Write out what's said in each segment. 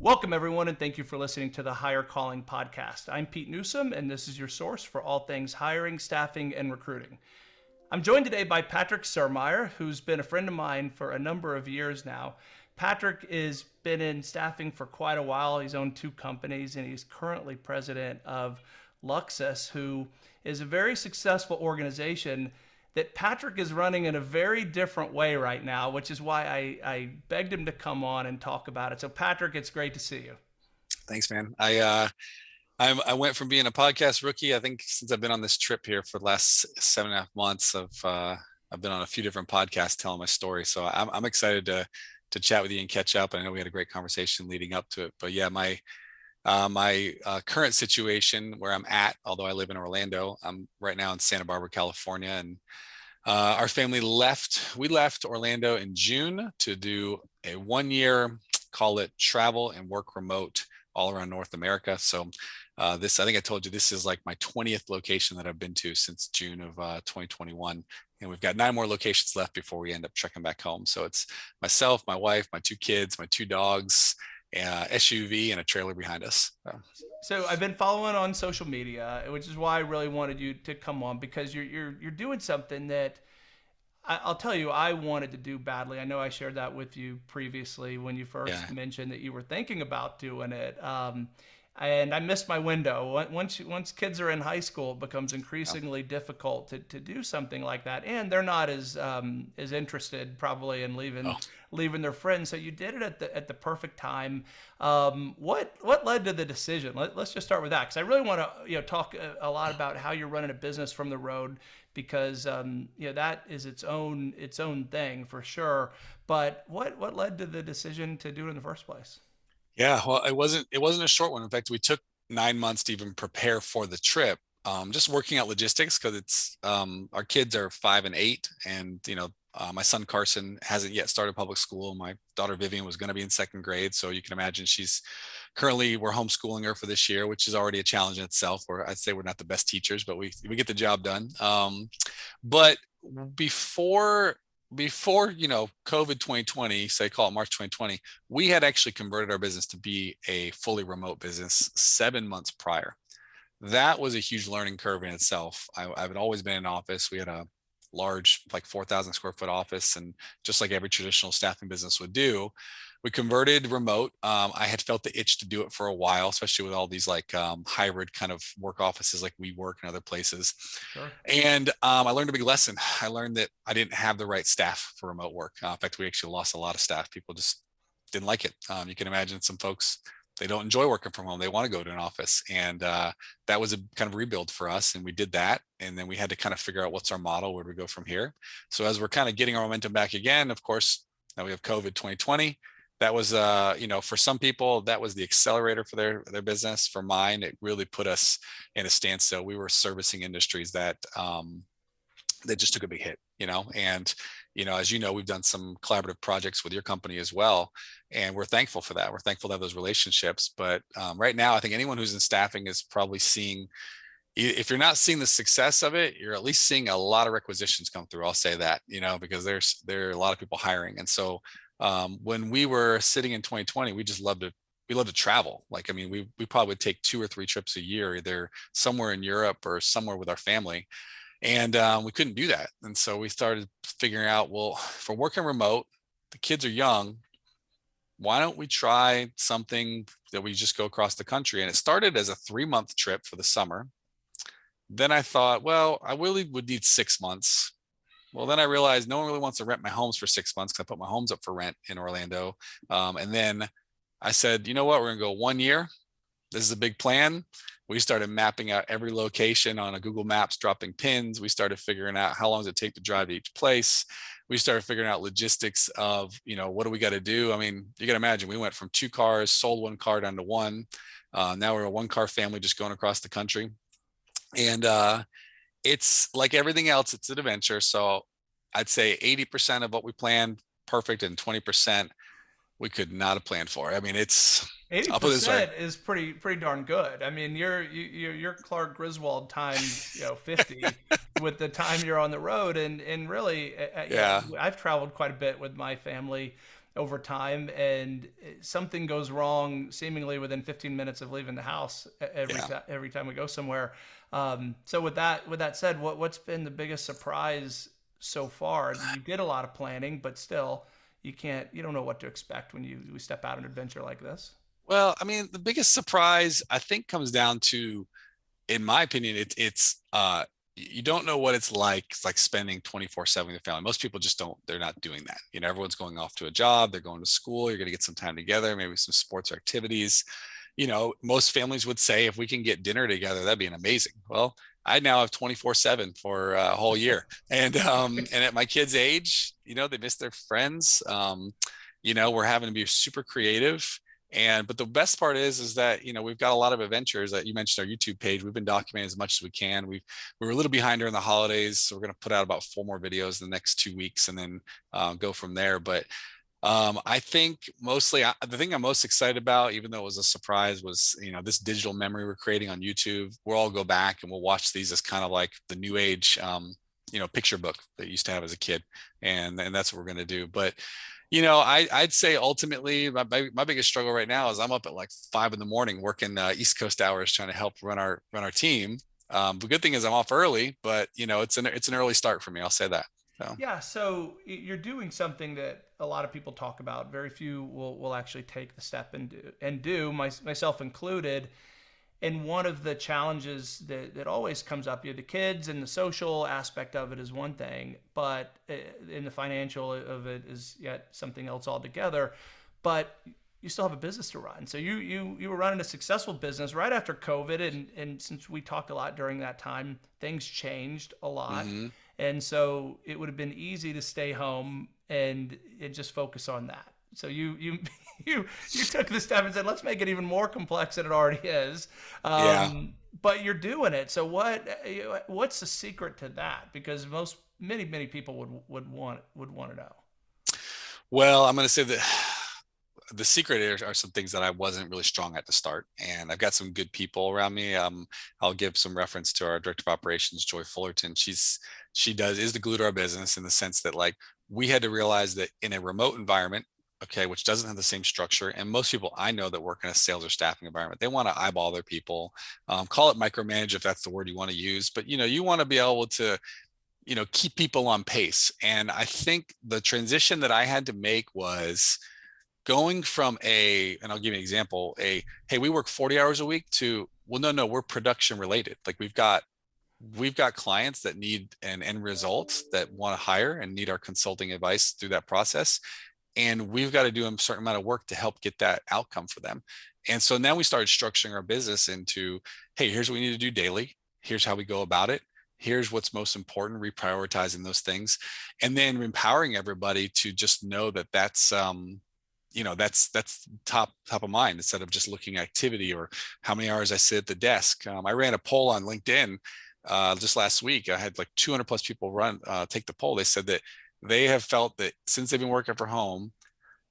Welcome, everyone, and thank you for listening to the Higher Calling Podcast. I'm Pete Newsom, and this is your source for all things hiring, staffing, and recruiting. I'm joined today by Patrick Surmaier, who's been a friend of mine for a number of years now. Patrick has been in staffing for quite a while. He's owned two companies, and he's currently president of Luxus, who is a very successful organization that Patrick is running in a very different way right now, which is why I, I begged him to come on and talk about it. So, Patrick, it's great to see you. Thanks, man. I uh, I'm, I went from being a podcast rookie. I think since I've been on this trip here for the last seven and a half months, of uh, I've been on a few different podcasts telling my story. So I'm, I'm excited to to chat with you and catch up. I know we had a great conversation leading up to it, but yeah, my uh, my uh, current situation where I'm at, although I live in Orlando, I'm right now in Santa Barbara, California, and uh, our family left, we left Orlando in June to do a one year, call it travel and work remote all around North America. So uh, this, I think I told you, this is like my 20th location that I've been to since June of uh, 2021. And we've got nine more locations left before we end up checking back home. So it's myself, my wife, my two kids, my two dogs, uh, SUV and a trailer behind us. So. so. I've been following on social media, which is why I really wanted you to come on because you're you're you're doing something that I, will tell you I wanted to do badly. I know I shared that with you previously when you first yeah. mentioned that you were thinking about doing it. Um, and I missed my window. Once once kids are in high school, it becomes increasingly yeah. difficult to, to do something like that, and they're not as um, as interested probably in leaving oh. Leaving their friends. So you did it at the at the perfect time. Um, what what led to the decision? Let, us just start with that because I really want to you know talk a, a, lot about how you're running a business from the road because um, you know that is its own its own thing for sure. But what what led to the decision to do it in the first place? Yeah, well, it wasn't it wasn't a short one. In fact, we took nine months to even prepare for the trip. Um, just working out logistics because it's um, our kids are five and eight, and you know uh, my son Carson hasn't yet started public school. My daughter Vivian was going to be in second grade, so you can imagine she's currently we're homeschooling her for this year, which is already a challenge in itself. Where I'd say we're not the best teachers, but we we get the job done. Um, but before before you know covid 2020 say call it march 2020 we had actually converted our business to be a fully remote business seven months prior that was a huge learning curve in itself I, i've always been in office we had a large like 4000 square foot office and just like every traditional staffing business would do we converted remote. Um, I had felt the itch to do it for a while, especially with all these like um, hybrid kind of work offices like WeWork and other places. Sure. And um, I learned a big lesson. I learned that I didn't have the right staff for remote work. Uh, in fact, we actually lost a lot of staff. People just didn't like it. Um, you can imagine some folks they don't enjoy working from home. They want to go to an office. And uh, that was a kind of rebuild for us. And we did that. And then we had to kind of figure out what's our model, where do we go from here? So as we're kind of getting our momentum back again, of course, now we have COVID 2020 that was uh you know for some people that was the accelerator for their their business for mine it really put us in a standstill we were servicing industries that um that just took a big hit you know and you know as you know we've done some collaborative projects with your company as well and we're thankful for that we're thankful to have those relationships but um, right now i think anyone who's in staffing is probably seeing if you're not seeing the success of it you're at least seeing a lot of requisitions come through i'll say that you know because there's there are a lot of people hiring and so um, when we were sitting in 2020, we just loved to we love to travel. Like, I mean, we, we probably would take two or three trips a year, either somewhere in Europe or somewhere with our family. And um, we couldn't do that. And so we started figuring out, well, we're working remote, the kids are young, why don't we try something that we just go across the country? And it started as a three month trip for the summer. Then I thought, well, I really would need six months well, then I realized no one really wants to rent my homes for six months because I put my homes up for rent in Orlando. Um, and then I said, you know what, we're gonna go one year. This is a big plan. We started mapping out every location on a Google Maps, dropping pins. We started figuring out how long does it take to drive to each place. We started figuring out logistics of, you know, what do we got to do? I mean, you can imagine we went from two cars, sold one car down to one. Uh, now we're a one car family just going across the country. And uh, it's like everything else, it's an adventure. So I'd say 80% of what we planned perfect and 20% we could not have planned for. I mean, it's 80% is pretty pretty darn good. I mean, you're you're, you're Clark Griswold times you know 50 with the time you're on the road, and and really, uh, uh yeah, know, I've traveled quite a bit with my family over time, and something goes wrong seemingly within 15 minutes of leaving the house every Yeah. every time we go somewhere. Um, so with that with that said, what what's been the biggest surprise so far? You did a lot of planning, but still, you can't you don't know what to expect when you, you step out on an adventure like this. Well, I mean, the biggest surprise I think comes down to, in my opinion, it, it's uh, you don't know what it's like. It's like spending 24 seven with family. Most people just don't, they're not doing that. You know, everyone's going off to a job, they're going to school, you're going to get some time together, maybe some sports or activities. You know, most families would say if we can get dinner together, that'd be an amazing. Well, I now have 24 seven for a whole year. And, um, and at my kids age, you know, they miss their friends. Um, you know, we're having to be super creative and but the best part is is that you know we've got a lot of adventures that you mentioned our youtube page we've been documenting as much as we can We've we were a little behind during the holidays so we're going to put out about four more videos in the next two weeks and then uh, go from there but um, I think mostly I, the thing I'm most excited about, even though it was a surprise, was you know this digital memory we're creating on YouTube. We'll all go back and we'll watch these as kind of like the new age, um, you know, picture book that you used to have as a kid, and and that's what we're going to do. But you know, I, I'd say ultimately my, my biggest struggle right now is I'm up at like five in the morning working uh, East Coast hours trying to help run our run our team. Um, the good thing is I'm off early, but you know, it's an it's an early start for me. I'll say that. So. Yeah, so you're doing something that a lot of people talk about. Very few will, will actually take the step and do, and do my, myself included and one of the challenges that, that always comes up, you know, the kids and the social aspect of it is one thing, but uh, in the financial of it is yet something else altogether. But you still have a business to run. So you you you were running a successful business right after COVID, and and since we talked a lot during that time, things changed a lot, mm-hmm. and so it would have been easy to stay home and and just focus on that. So you you you you took the step and said, let's make it even more complex than it already is. Um, yeah. But you're doing it. So what what's the secret to that? Because most many many people would would want would want to know. Well, I'm going to say that the secret are, some things that I wasn't really strong at to start, and I've got some good people around me. Um, I'll give some reference to our director of operations, Joy Fullerton. She's she does is the glue to our business in the sense that like we had to realize that in a remote environment okay, which doesn't have the same structure. And most people I know that work in a sales or staffing environment, they want to eyeball their people. Um, call it micromanage if that's the word you want to use, but you know, you want to be able to, you know, keep people on pace. And I think the transition that I had to make was going from a, and I'll give you an example, a hey, we work 40 hours a week to well, no, no, we're production related. Like we've got we've got clients that need an end result that want to hire and need our consulting advice through that process and we've got to do a certain amount of work to help get that outcome for them. And so now we started structuring our business into hey here's what we need to do daily. Here's how we go about it. Here's what's most important reprioritizing those things. And then empowering everybody to just know that that's um you know that's that's top top of mind instead of just looking at activity or how many hours i sit at the desk. Um, i ran a poll on linkedin uh, just last week. I had like 200 plus people run uh, take the poll. They said that they have felt that since they've been working from home,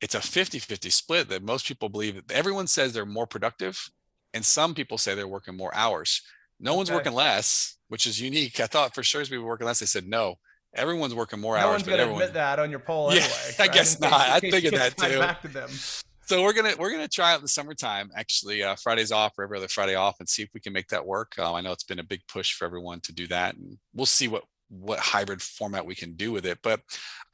it's a 50 50 split that most people believe that everyone says they're more productive. And some people say they're working more hours. No okay. one's working less, which is unique. I thought for sure as were working less. They said no. Everyone's working more no hours. No one's going to admit that on your poll yeah, anyway. I guess not. I figured that too. Back to them. So we're gonna we're gonna try out in the summertime. Actually, uh, Fridays off or every other Friday off, and see if we can make that work. Um, I know it's been a big push for everyone to do that, and we'll see what what hybrid format we can do with it. But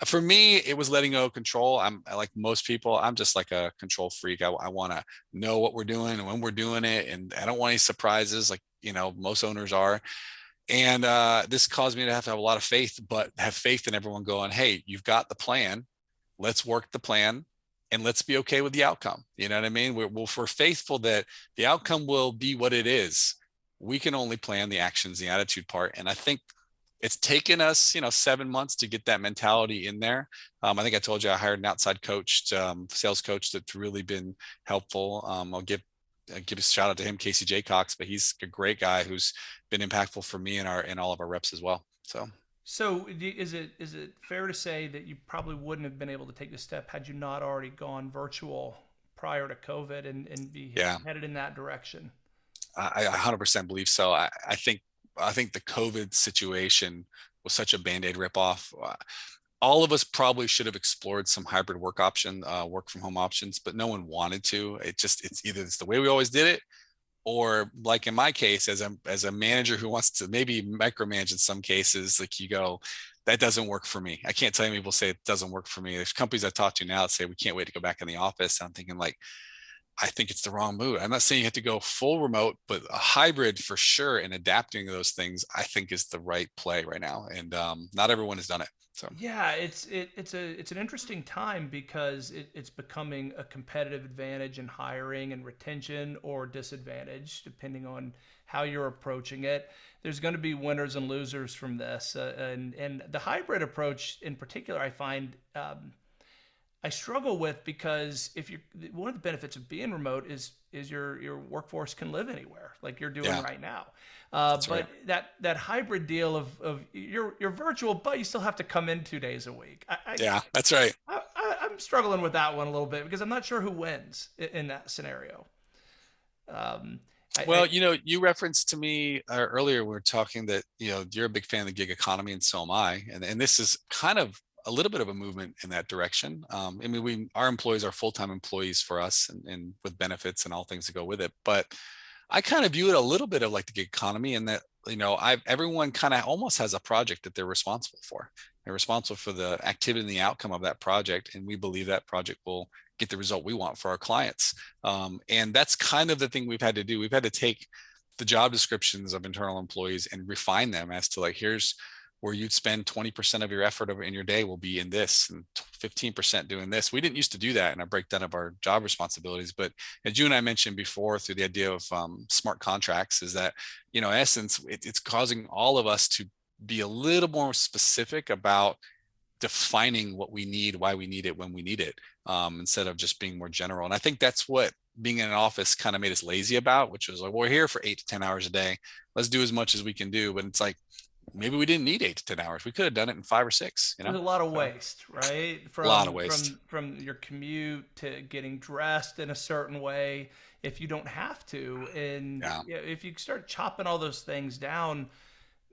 for me, it was letting go of control. I'm like most people, I'm just like a control freak. I, I want to know what we're doing and when we're doing it. And I don't want any surprises like, you know, most owners are. And uh, this caused me to have to have a lot of faith, but have faith in everyone going, hey, you've got the plan. Let's work the plan and let's be okay with the outcome. You know what I mean? We're, we're faithful that the outcome will be what it is. We can only plan the actions, the attitude part. And I think it's taken us, you know, seven months to get that mentality in there. Um, I think I told you I hired an outside coach, um, sales coach that's really been helpful. Um, I'll give I'll give a shout out to him, Casey Jaycox, but he's a great guy who's been impactful for me and our and all of our reps as well. So. So is it is it fair to say that you probably wouldn't have been able to take this step had you not already gone virtual prior to COVID and, and be yeah. headed in that direction? I, I 100% believe so. I, I think I think the COVID situation was such a band-aid ripoff. Uh, all of us probably should have explored some hybrid work option, uh, work from home options, but no one wanted to. It just it's either it's the way we always did it, or like in my case, as a as a manager who wants to maybe micromanage in some cases, like you go, that doesn't work for me. I can't tell you people say it doesn't work for me. There's companies I talk to now that say we can't wait to go back in the office. I'm thinking like, I think it's the wrong move. I'm not saying you have to go full remote, but a hybrid for sure. And adapting those things, I think, is the right play right now. And um, not everyone has done it. So Yeah, it's it, it's a it's an interesting time because it, it's becoming a competitive advantage in hiring and retention or disadvantage depending on how you're approaching it. There's going to be winners and losers from this, uh, and and the hybrid approach in particular, I find um, I struggle with because if you one of the benefits of being remote is is your your workforce can live anywhere like you're doing yeah, right now. Uh, that's right. but that that hybrid deal of of you're you're virtual, but you still have to come in two days a week. I, I Yeah, that's right. I, I- I'm struggling with that one a little bit because I'm not sure who wins in, in that scenario. Um, I, Well, you know, you referenced to me uh, earlier, We are talking that, you know, you're a big fan of the gig economy and so am I. And, and this is kind of a little bit of a movement in that direction. Um, I mean, we, our employees are full-time employees for us and, and with benefits and all things that go with it. But I kind of view it a little bit of like the gig economy in that, you know, I've everyone kind of almost has a project that they're responsible for. They're responsible for the activity and the outcome of that project. And we believe that project will get the result we want for our clients. Um, and that's kind of the thing we've had to do. We've had to take the job descriptions of internal employees and refine them as to like, here's where you'd spend 20% of your effort in your day will be in this and 15% doing this. We didn't used to do that in our breakdown of our job responsibilities. But as you and I mentioned before through the idea of um, smart contracts is that, you know, in essence, it, it's causing all of us to be a little more specific about defining what we need, why we need it, when we need it, um, instead of just being more general. And I think that's what being in an office kind of made us lazy about, which was like, we're here for eight to 10 hours a day. Let's do as much as we can do. But it's like, maybe we didn't need eight to 10 hours. We could have done it in five or six, you there's a lot of waste, right? a lot of From waste. from from your commute to getting dressed in a certain way if you don't have to, and Yeah. yeah, if you start chopping all those things down,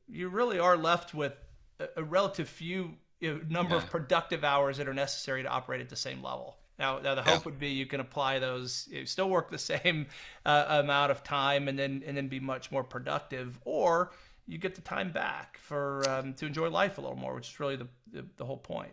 you really are left with a, a relative few number Yeah. of productive hours that are necessary to operate at the same level. Now, now the Yeah. hope would be you can apply those, you still work the same uh, amount of time, and then and then be much more productive, or you get the time back for um, to enjoy life a little more, which is really the the, the whole point.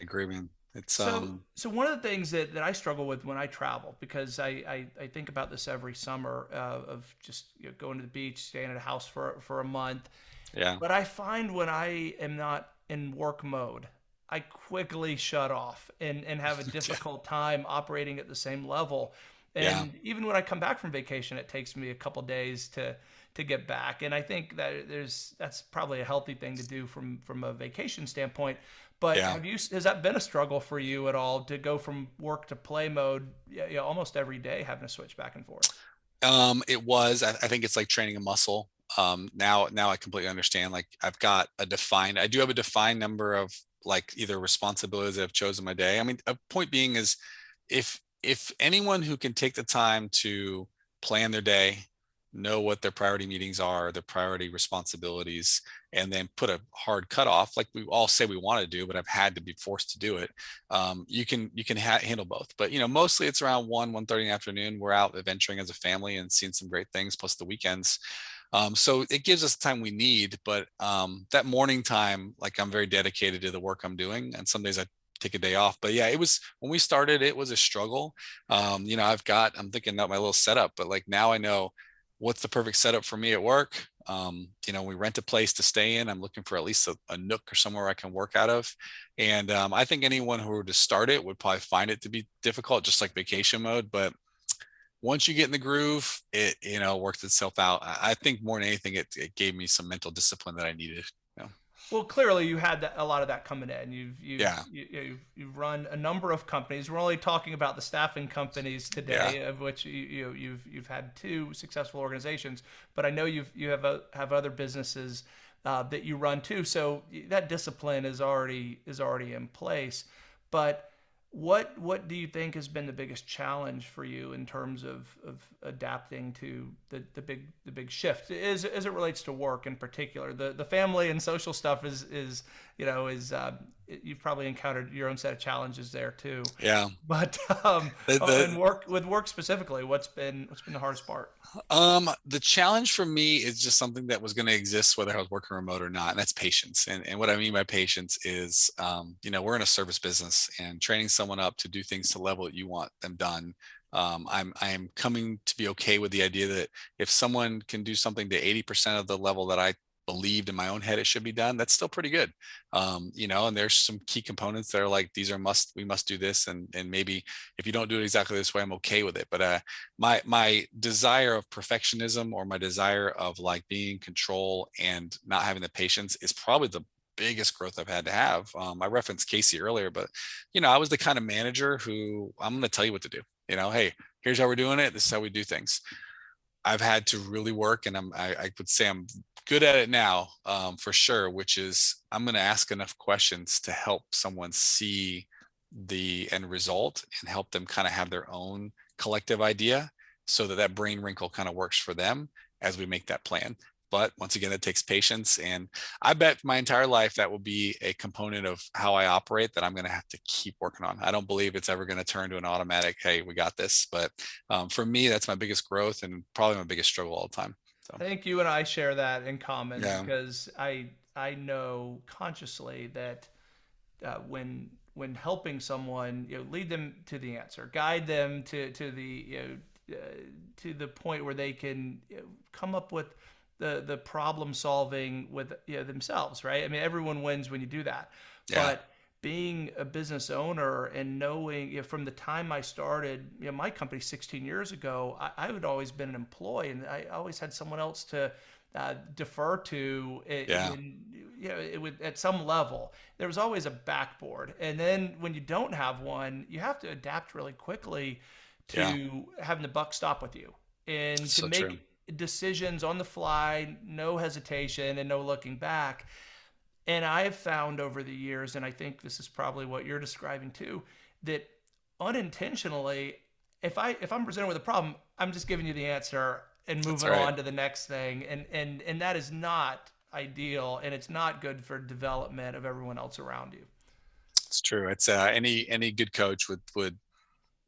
I agree, man. It's, So, um, so one of the things that, that I struggle with when I travel, because I, I, I think about this every summer uh, of just you know, going to the beach, staying at a house for, for a month. yeah, But I find when I am not in work mode, I quickly shut off and, and have a difficult time operating at the same level. yeah, And even when I come back from vacation, it takes me a couple days to to get back. And I think that there's that's probably a healthy thing to do from from a vacation standpoint. But yeah. have you has that been a struggle for you at all to go from work to play mode, yeah, yeah, almost every day, having to switch back and forth? Um, it was, I, I think it's like training a muscle. Um, now, now I completely understand. Like I've got a defined, I do have a defined number of like either responsibilities that I've chosen my day. I mean, a point being is if, if anyone who can take the time to plan their day, know what their priority meetings are, their priority responsibilities, and then put a hard cutoff, like we all say we want to do, but I've had to be forced to do it. Um, you can you can ha- handle both, but you know mostly it's around one one thirty in the afternoon. We're out adventuring as a family and seeing some great things, plus the weekends. Um, so it gives us the time we need, but um, that morning time, like I'm very dedicated to the work I'm doing, and some days I take a day off. But yeah, it was when we started, it was a struggle. Um, you know, I've got I'm thinking about my little setup, but like now I know what's the perfect setup for me at work. Um, you know, we rent a place to stay in. I'm looking for at least a, a nook or somewhere I can work out of. And um, I think anyone who were to start it would probably find it to be difficult, just like vacation mode. But once you get in the groove, it you know works itself out. I I think more than anything, it, it gave me some mental discipline that I needed. Well, clearly you had that, a lot of that coming in. You've you've Yeah, you, you've you've run a number of companies. We're only talking about the staffing companies yeah, today, of which you, you you've you've had two successful organizations. But I know you've you have a, have other businesses uh, that you run too. So that discipline is already is already in place. But what what do you think has been the biggest challenge for you in terms of, of adapting to the, the big the big shift as, as it relates to work in particular? The the family and social stuff is is you know is uh, you've probably encountered your own set of challenges there too. Yeah. But um, The- oh, the- and work with work specifically, what's been what's been the hardest part? Um, the challenge for me is just something that was going to exist whether I was working remote or not, and that's patience. And and what I mean by patience is, um, you know, we're in a service business, and training someone up to do things to the level that you want them done. Um, I'm I am coming to be okay with the idea that if someone can do something to 80% of the level that I believed in my own head it should be done, that's still pretty good. Um, you know, and there's some key components that are like these are must we must do this, and and maybe if you don't do it exactly this way, I'm okay with it. But uh, my my desire of perfectionism or my desire of like being in control and not having the patience is probably the biggest growth I've had to have. Um, I referenced Casey earlier, but you know, I was the kind of manager who I'm going to tell you what to do. You know, hey, here's how we're doing it. This is how we do things. I've had to really work, and I'm I, I would say I'm good at it now um, for sure. Which is I'm going to ask enough questions to help someone see the end result and help them kind of have their own collective idea so that that brain wrinkle kind of works for them as we make that plan but once again it takes patience and i bet my entire life that will be a component of how i operate that i'm going to have to keep working on i don't believe it's ever going to turn to an automatic hey we got this but um, for me that's my biggest growth and probably my biggest struggle all the time I think you and I share that in common Yeah. because I I know consciously that uh, when when helping someone, you know, lead them to the answer, guide them to to the you know uh, to the point where they can you know, come up with the the problem solving with you know, themselves, right? I mean, everyone wins when you do that, Yeah. but being a business owner and knowing you know, from the time I started, you know, my company 16 years ago, I, I had always been an employee and I always had someone else to uh, defer to. It, Yeah. in, you know, it would at some level. There was always a backboard, and then when you don't have one, you have to adapt really quickly to Yeah. having the buck stop with you and to So make true. decisions on the fly, no hesitation and no looking back. And I have found over the years, and I think this is probably what you're describing too, that unintentionally, if I if I'm presented with a problem, I'm just giving you the answer and moving right. on to the next thing. And and and that is not ideal and it's not good for development of everyone else around you. It's true. It's uh, any any good coach would would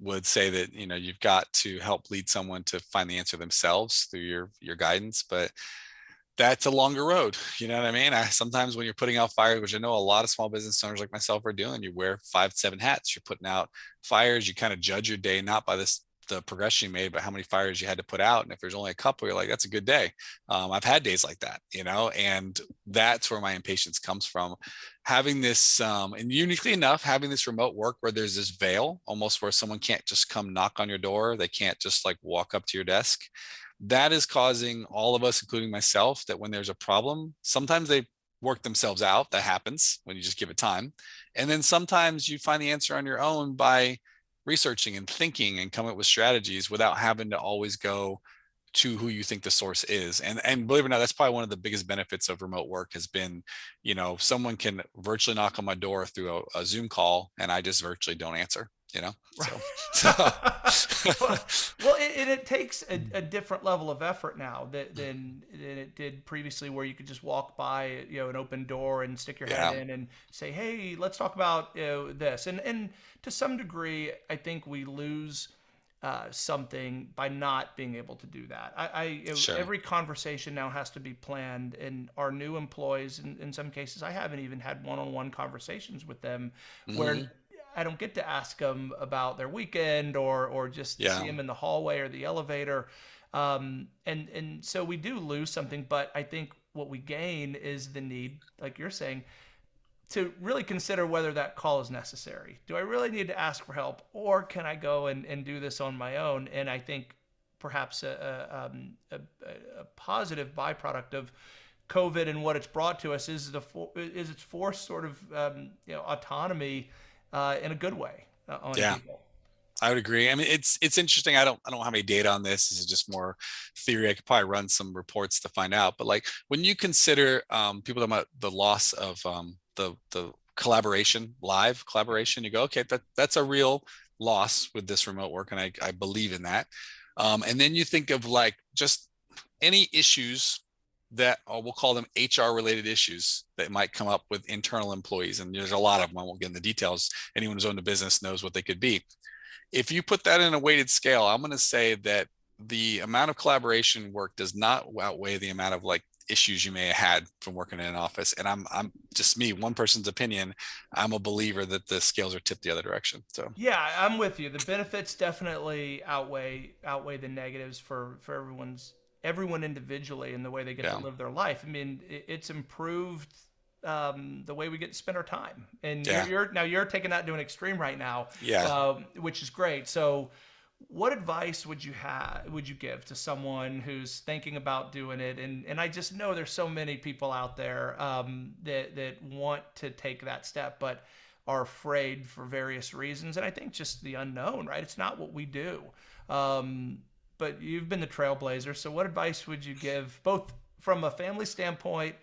would say that you know you've got to help lead someone to find the answer themselves through your your guidance, but that's a longer road. You know what I mean? I, sometimes when you're putting out fires, which I know a lot of small business owners like myself are doing, you wear five, seven hats. You're putting out fires. You kind of judge your day not by this the progression you made, but how many fires you had to put out. And if there's only a couple, you're like, that's a good day. Um, I've had days like that, you know, and that's where my impatience comes from. Having this, um, and uniquely enough, having this remote work where there's this veil almost where someone can't just come knock on your door. They can't just like walk up to your desk. That is causing all of us, including myself, that when there's a problem, sometimes they work themselves out. That happens when you just give it time. And then sometimes you find the answer on your own by researching and thinking and coming up with strategies without having to always go to who you think the source is and and believe it or not that's probably one of the biggest benefits of remote work has been you know someone can virtually knock on my door through a, a zoom call and i just virtually don't answer you know so, well, well, it, it, takes a, a different level of effort now that, than than it did previously, where you could just walk by, you know, an open door and stick your head in and say, "Hey, let's talk about you know, this." And and to some degree, I think we lose uh, something by not being able to do that. I, I Sure. every conversation now has to be planned, and our new employees, in, in some cases, I haven't even had one-on-one conversations with them where Mhm. I don't get to ask them about their weekend or or just Yeah. see them in the hallway or the elevator. Um, and and so we do lose something, but I think what we gain is the need, like you're saying, to really consider whether that call is necessary. Do I really need to ask for help, or can I go and, and do this on my own? And I think perhaps a, a, um, a, a- a positive byproduct of COVID and what it's brought to us is the for, is its forced sort of um, you know autonomy uh, in a good way uh, on Yeah. people. I would agree. I mean, it's it's interesting. I don't I don't have any data on this. This is just more theory. I could probably run some reports to find out. But like when you consider um, people talking about the loss of um, the the collaboration, live collaboration, you go, okay, that that's a real loss with this remote work, and I I believe in that. Um, and then you think of like just any issues that uh, we'll call them HR related issues that might come up with internal employees. And there's a lot of them. I won't get into the details. Anyone who's owned a business knows what they could be. If you put that in a weighted scale, I'm going to say that the amount of collaboration work does not outweigh the amount of like issues you may have had from working in an office. And I'm I'm just me, one person's opinion. I'm a believer that the scales are tipped the other direction. So yeah, I'm with you. The benefits definitely outweigh outweigh the negatives for for everyone's everyone individually and the way they get yeah. to live their life. I mean, it's improved um, the way we get to spend our time. And yeah. you're, you're, now you're taking that to an extreme right now, yeah, um, which is great. So, what advice would you have? Would you give to someone who's thinking about doing it? And and I just know there's so many people out there um, that that want to take that step, but are afraid for various reasons. And I think just the unknown, right? It's not what we do. Um, but you've been the trailblazer. So, what advice would you give, both from a family standpoint,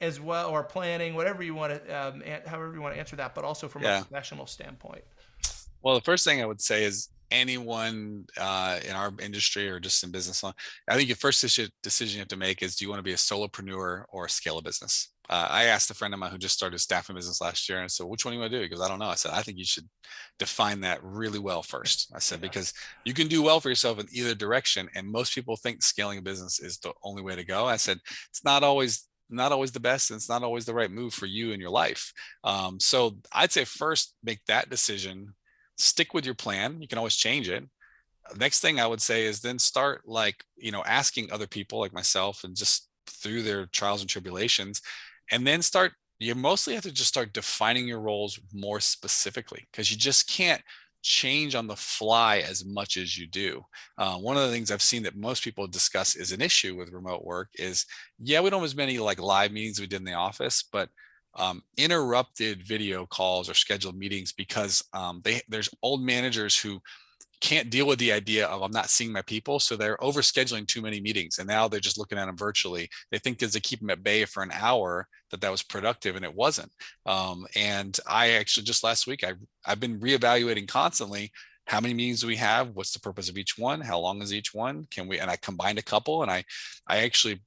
as well, or planning, whatever you want to, um, however you want to answer that, but also from yeah. a professional standpoint? Well, the first thing I would say is anyone uh, in our industry or just in business, I think your first decision you have to make is do you want to be a solopreneur or scale a business? uh, I asked a friend of mine who just started a staffing business last year and said, which one do you want to do? He goes, I don't know. I said, I think you should define that really well first. I said, yeah. because you can do well for yourself in either direction. And most people think scaling a business is the only way to go. I said, it's not always not always the best and it's not always the right move for you in your life. Um, so I'd say first make that decision, stick with your plan. You can always change it next thing I would say is then start like, you know, asking other people like myself and just through their trials and tribulations, and then start you mostly have to just start defining your roles more specifically because you just can't change on the fly as much as you do. Uh, one of the things I've seen that most people discuss is an issue with remote work is, yeah, we don't have as many like live meetings we did in the office, but um, interrupted video calls or scheduled meetings because um, they there's old managers who can't deal with the idea of I'm not seeing my people. So they're overscheduling too many meetings. And now they're just looking at them virtually. They think because they keep them at bay for an hour that that was productive and it wasn't. Um, and I actually just last week, I, I've been reevaluating constantly how many meetings do we have? What's the purpose of each one? How long is each one? Can we, and I combined a couple and I, I actually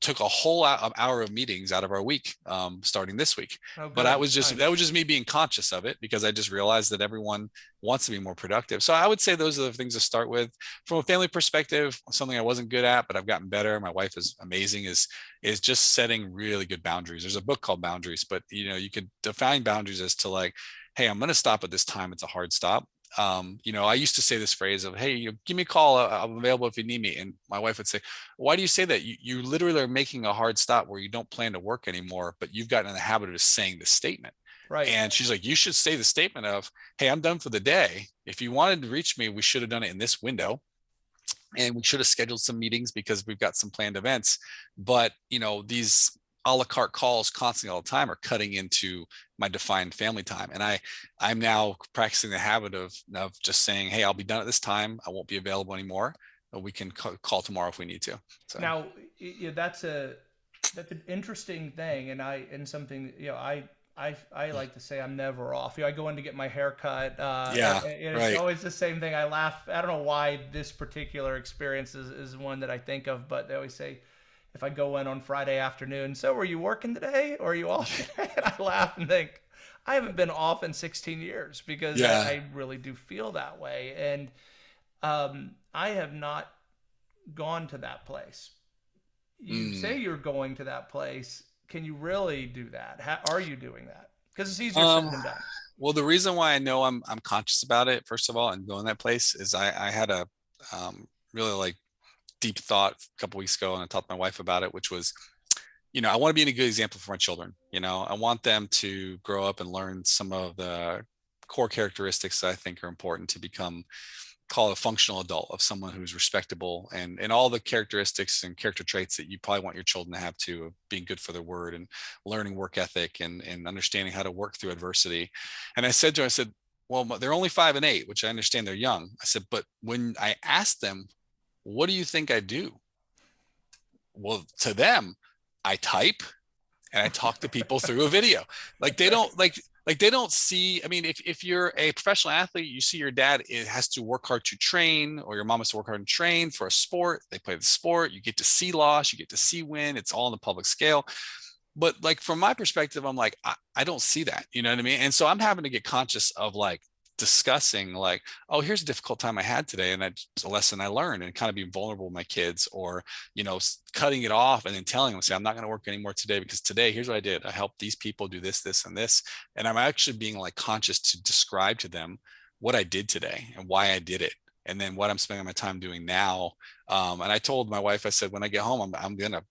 took a whole hour of meetings out of our week um, starting this week. Oh, but that was just nice. that was just me being conscious of it because I just realized that everyone wants to be more productive. So I would say those are the things to start with. From a family perspective, something I wasn't good at, but I've gotten better. My wife is amazing. Is is just setting really good boundaries. There's a book called Boundaries, but you know you could define boundaries as to like, hey, I'm going to stop at this time. It's a hard stop um, you know, I used to say this phrase of, Hey, you know, give me a call. I'm available if you need me. And my wife would say, why do you say that? You, you literally are making a hard stop where you don't plan to work anymore, but you've gotten in the habit of just saying the statement. Right. And she's like, you should say the statement of, Hey, I'm done for the day. If you wanted to reach me, we should have done it in this window and we should have scheduled some meetings because we've got some planned events. But, you know, these a la carte calls constantly all the time are cutting into my defined family time. And I, I'm now practicing the habit of, of just saying, Hey, I'll be done at this time. I won't be available anymore. But we can call tomorrow if we need to. So. Now yeah, that's a, that's an interesting thing. And I, and something, you know, I, I, I like to say I'm never off. You know, I go in to get my hair cut. Uh, yeah, it's right. always the same thing. I laugh. I don't know why this particular experience is, is one that I think of, but they always say, if I go in on Friday afternoon, so were you working today or are you off today? And I laugh and think, I haven't been off in 16 years because yeah. I, I, really do feel that way. And um, I have not gone to that place. You mm. say you're going to that place. Can you really do that? How are you doing that? Because it's easier um, said than done. Well, the reason why I know I'm I'm conscious about it, first of all, and going that place is I I had a um, really like deep thought a couple weeks ago and I talked to my wife about it, which was, you know, I want to be a good example for my children. You know, I want them to grow up and learn some of the core characteristics that I think are important to become call a functional adult of someone who's respectable and and all the characteristics and character traits that you probably want your children to have of being good for their word and learning work ethic and and understanding how to work through adversity and i said to her i said well they're only five and eight which i understand they're young i said but when i asked them what do you think I do? Well, to them, I type and I talk to people through a video. Like they don't like like they don't see i mean if, if you're a professional athlete you see your dad it has to work hard to train or your mom has to work hard and train for a sport. They play the sport. You get to see loss. You get to see win. It's all on the public scale. But like from my perspective i'm like I, I don't see that. You know what i mean? And so i'm having to get conscious of like discussing like oh here's a difficult time i had today and that's a lesson i learned and kind of being vulnerable with my kids or you know cutting it off and then telling them say i'm not going to work anymore today because today here's what i did. I helped these people do this this and this and i'm actually being like conscious to describe to them what i did today and why i did it and then what i'm spending my time doing now um, and i told my wife i said when i get home i'm, I'm gonna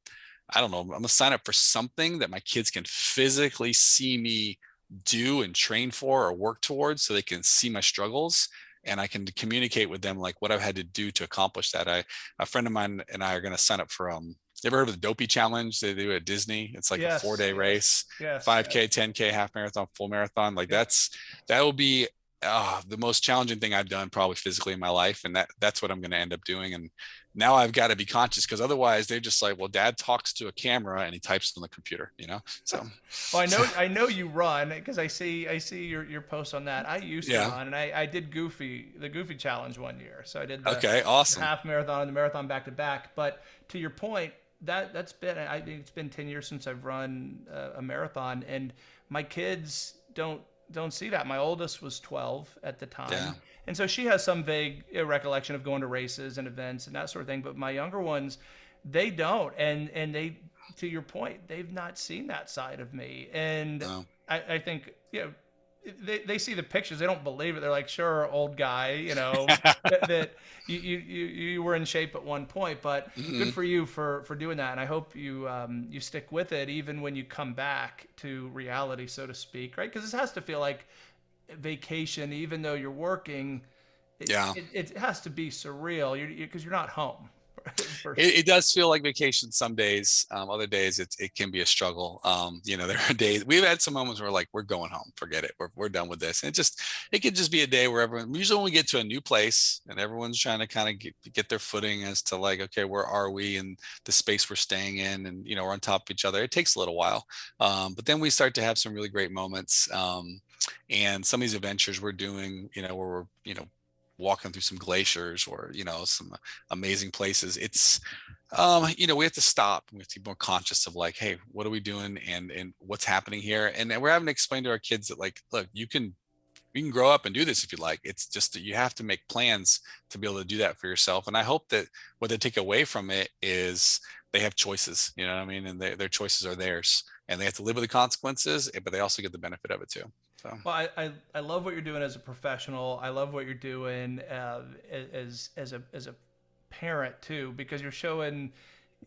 i don't know i'm gonna sign up for something that my kids can physically see me do and train for or work towards so they can see my struggles and I can communicate with them like what I've had to do to accomplish that. I a friend of mine and I are going to sign up for um you ever heard of the Dopey Challenge? They do at Disney. It's like yes, a four day yes, race, yes, 5K, 10K, half marathon, full marathon. Like that's that will be uh, the most challenging thing I've done probably physically in my life. And that that's what I'm going to end up doing. And now I've got to be conscious because otherwise they're just like, well, dad talks to a camera and he types on the computer, you know? So, well, I know, I know you run because I see, I see your, your posts on that. I used yeah. to run and I, I did goofy, the goofy challenge one year. So I did the okay, awesome. half marathon and the marathon back to back. But to your point, that that's been, I think it's been 10 years since I've run a, a marathon and my kids don't, don't see that. My oldest was 12 at the time. Yeah and so she has some vague recollection of going to races and events and that sort of thing. But my younger ones, they don't, and and they, to your point, they've not seen that side of me. And no. I, I think you know they, they see the pictures they don't believe it they're like sure old guy you know that, that you, you you were in shape at one point but mm-hmm. good for you for for doing that and i hope you um you stick with it even when you come back to reality so to speak right because this has to feel like vacation, even though you're working. It, yeah, it, it has to be surreal because you're, you're, not home. it, it, does feel like vacation some days. Um, other days, it, it can be a struggle. Um, you know, there are days we've had some moments where like we're going home, forget it, we're, we're done with this. And it just it could just be a day where everyone. Usually, when we get to a new place and everyone's trying to kind of get, get their footing as to like, okay, where are we and the space we're staying in, and you know, we're on top of each other. It takes a little while, um, but then we start to have some really great moments. Um, and some of these adventures we're doing, you know, where we're you know walking through some glaciers or you know some amazing places it's um you know we have to stop we have to be more conscious of like hey what are we doing and and what's happening here? And, we're having to explain to our kids that like look you can you can grow up and do this if you like. It's just that you have to make plans to be able to do that for yourself. And i hope that what they take away from it is they have choices you know what i mean? And they, their choices are theirs and they have to live with the consequences but they also get the benefit of it too so. Well, I, I, I love what you're doing as a professional. I love what you're doing uh, as as a as a parent too, because you're showing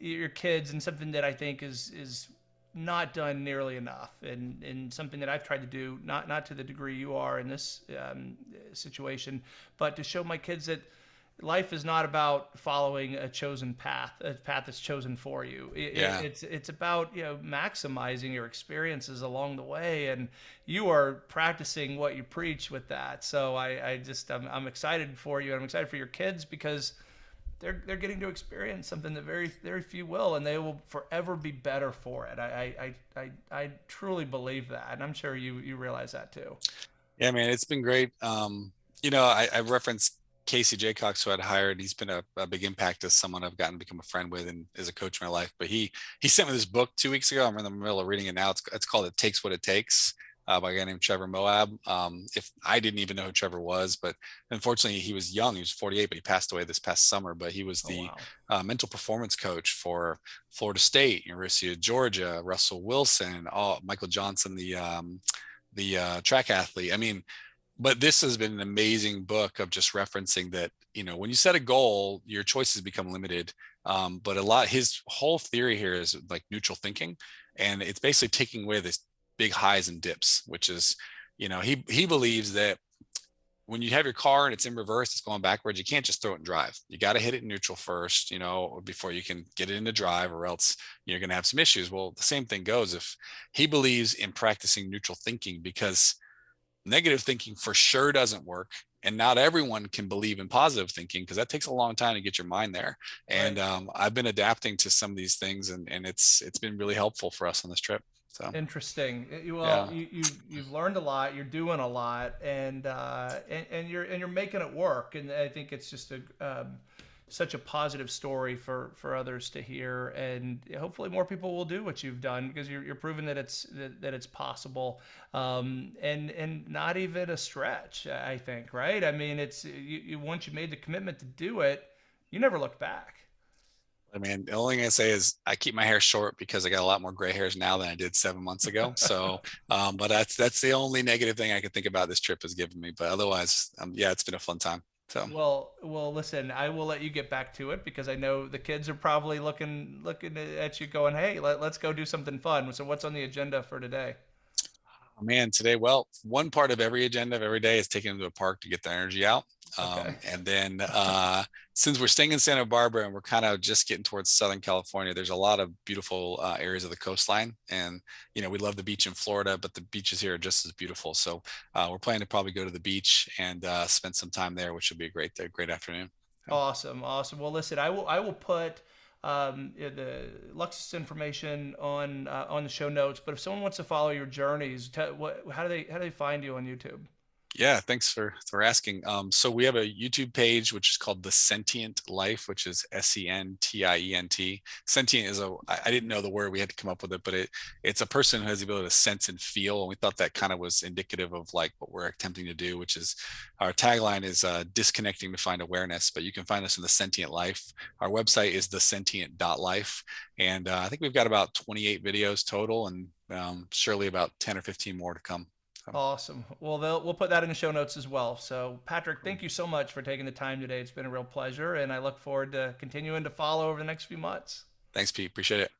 your kids and something that I think is is not done nearly enough, and and something that I've tried to do, not not to the degree you are in this um, situation, but to show my kids that life is not about following a chosen path, a path that's chosen for you. It, yeah. it's it's about you know maximizing your experiences along the way, and you are practicing what you preach with that. So I, I just I'm, I'm excited for you. I'm excited for your kids because they're they're getting to experience something that very very few will, and they will forever be better for it. I I I, I truly believe that, and I'm sure you you realize that too. Yeah, man, it's been great. Um, you know, I, I referenced Casey Jaycox, who I'd hired, he's been a, a, big impact as someone I've gotten to become a friend with and as a coach in my life. But he he sent me this book two weeks ago. I'm in the middle of reading it now. It's it's called "It Takes What It Takes" uh, by a guy named Trevor Moawad. Um, if I didn't even know who Trevor was, but unfortunately he was young. He was 48, but he passed away this past summer. But he was oh, the oh, wow. uh, mental performance coach for Florida State, University of Georgia, Russell Wilson, all, Michael Johnson, the um, the uh, track athlete. I mean but this has been an amazing book of just referencing that you know when you set a goal your choices become limited um, but a lot his whole theory here is like neutral thinking and it's basically taking away this big highs and dips which is you know he he believes that when you have your car and it's in reverse it's going backwards you can't just throw it and drive. You got to hit it in neutral first you know before you can get it into drive or else you're going to have some issues. Well the same thing goes if he believes in practicing neutral thinking because negative thinking for sure doesn't work and not everyone can believe in positive thinking because that takes a long time to get your mind there and um, i've been adapting to some of these things and, and it's it's been really helpful for us on this trip So Interesting. You- Well, yeah, you, you you've learned a lot. You're doing a lot, and uh, and, and you're and you're making it work. And I think it's just a um, such a positive story for for others to hear. And hopefully, more people will do what you've done because you're, you're proving that it's that, that it's possible. Um, and and not even a stretch. I think. Right. I mean, it's you, you once you made the commitment to do it, you never looked back. I mean, the only thing I say is I keep my hair short because I got a lot more gray hairs now than I did seven months ago. So, um, but that's that's the only negative thing I could think about this trip has given me. But otherwise, um, yeah, it's been a fun time. So Well, well, listen, I will let you get back to it because I know the kids are probably looking looking at you going, "Hey, let, let's go do something fun." So what's on the agenda for today? Oh, man, today, well, one part of every agenda of every day is taking them to a park to get the energy out. Um, Okay. and then uh, since we're staying in Santa Barbara and we're kind of just getting towards Southern California, there's a lot of beautiful uh, areas of the coastline. And, you know, we love the beach in Florida, but the beaches here are just as beautiful. So uh, we're planning to probably go to the beach and uh, spend some time there, which will be a great, a great afternoon. Awesome, awesome. Well, listen, I will I will put um, uh, the Luxus information on uh, on the show notes. But if someone wants to follow your journeys, te- what, how do they how do they find you on YouTube? Yeah, thanks for for asking. Um, so we have a YouTube page which is called The Sentient Life, which is S E N T I E N T. Sentient is a I didn't know the word, we had to come up with it, but it it's a person who has the ability to sense and feel, and we thought that kind of was indicative of like what we're attempting to do, which is our tagline is uh, disconnecting to find awareness. But you can find us in The Sentient Life. Our website is thesentient.life, and uh, I think we've got about 28 videos total, and um, surely about 10 or 15 more to come. So, Awesome. Well, we'll put that in the show notes as well. So, Patrick, thank you so much for taking the time today. It's been a real pleasure, and I look forward to continuing to follow over the next few months. thanks, Pete. Appreciate it.